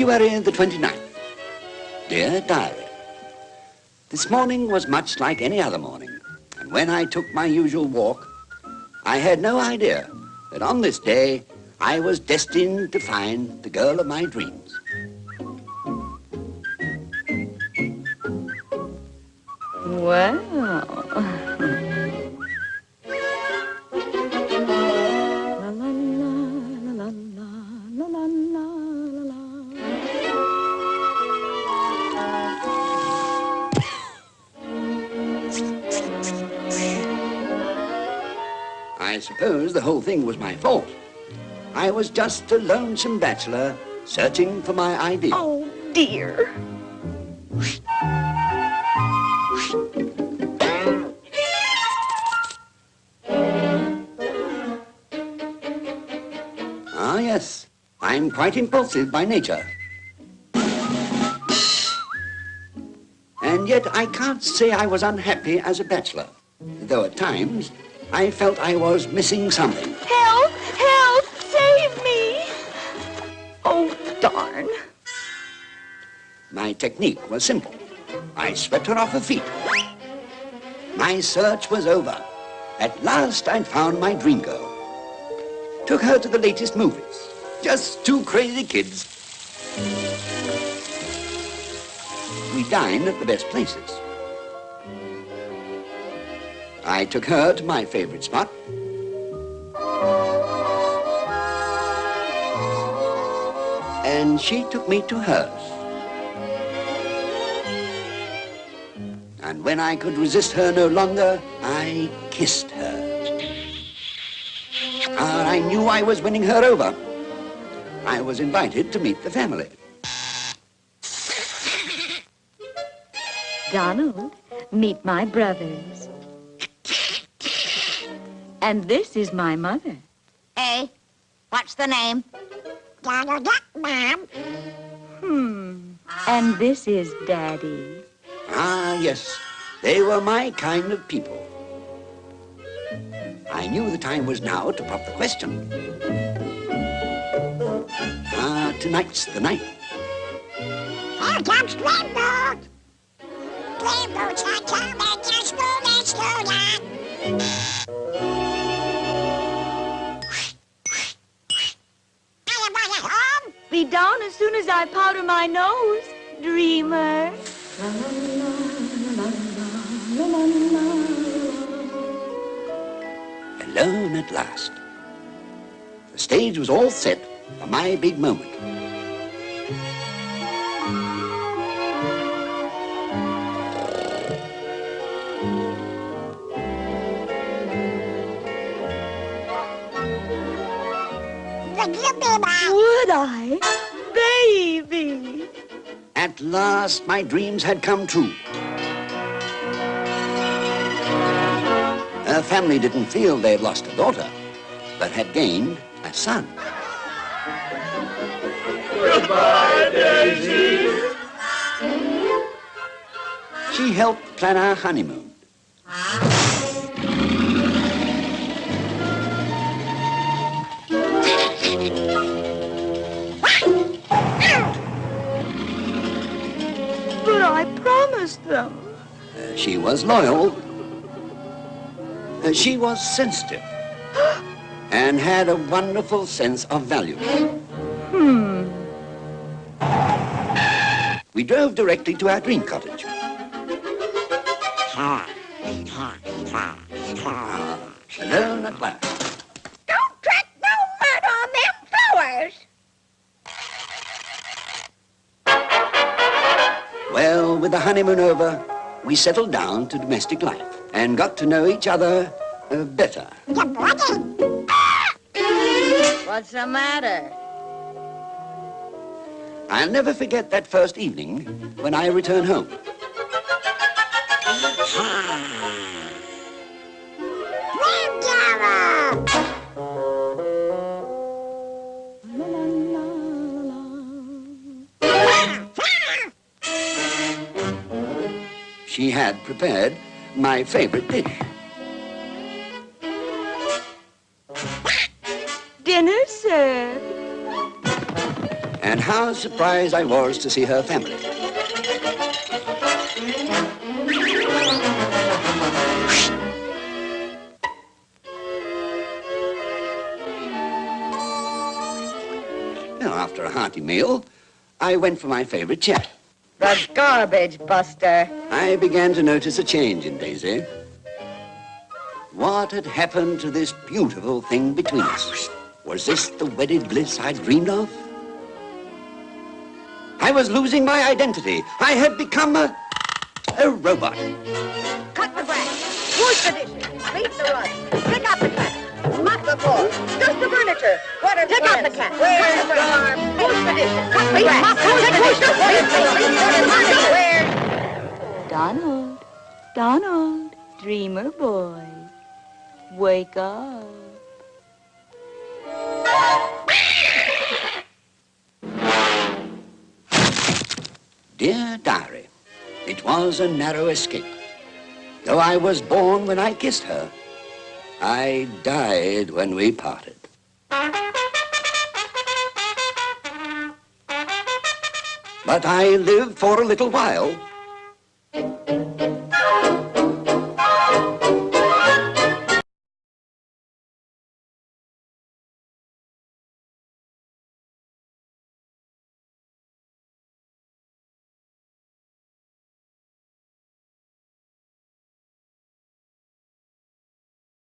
February the 29th. Dear Diary, this morning was much like any other morning, and when I took my usual walk, I had no idea that on this day I was destined to find the girl of my dreams. Well. I suppose the whole thing was my fault. I was just a lonesome bachelor searching for my ideal. Oh, dear. Ah, yes. I'm quite impulsive by nature. And yet I can't say I was unhappy as a bachelor, though at times I felt I was missing something. Help! Help! Save me! Oh, darn. My technique was simple. I swept her off her feet. My search was over. At last I'd found my dream girl. Took her to the latest movies. Just two crazy kids. We dined at the best places. I took her to my favorite spot. And she took me to hers. And when I could resist her no longer, I kissed her. Ah, I knew I was winning her over. I was invited to meet the family. Donald, meet my brothers. And this is my mother. Hey, what's the name? Donald Duck, Mom. Hmm. And this is Daddy. Ah, yes, they were my kind of people. I knew the time was now to pop the question. Ah, tonight's the night. Here comes Dreamboat. Dreamboat's not coming. Let's go, let's go, Dad. Anybody soon as I powder my nose, dreamer. Alone at last. The stage was all set for my big moment. Would you. Would I? At last, my dreams had come true. Her family didn't feel they'd lost a daughter, but had gained a son. Goodbye, Daisy. She helped plan our honeymoon. Them. Uh, she was loyal. Uh, she was sensitive. and had a wonderful sense of value. Hmm. We drove directly to our dream cottage. Alone at last. With the honeymoon over, we settled down to domestic life and got to know each other uh, better. What's the matter? I'll never forget that first evening when I returned home. She had prepared my favorite dish. Dinner served. And how surprised I was to see her family. Now, after a hearty meal, I went for my favorite chat. The garbage buster. I began to notice a change in Daisy. What had happened to this beautiful thing between us? Was this the wedded bliss I'd dreamed of? I was losing my identity. I had become a, a robot. Cut the grass. Wash the dishes. Sweep the rugs. Pick up the cat. Mop the floor. Dust the furniture. Water Pick up the cat. Where's the farm? Wash the dishes. Cut the grass. Wash the dishes. Water furniture. Where? Donald, Donald, dreamer boy, wake up. Dear Diary, it was a narrow escape. Though I was born when I kissed her, I died when we parted. But I lived for a little while.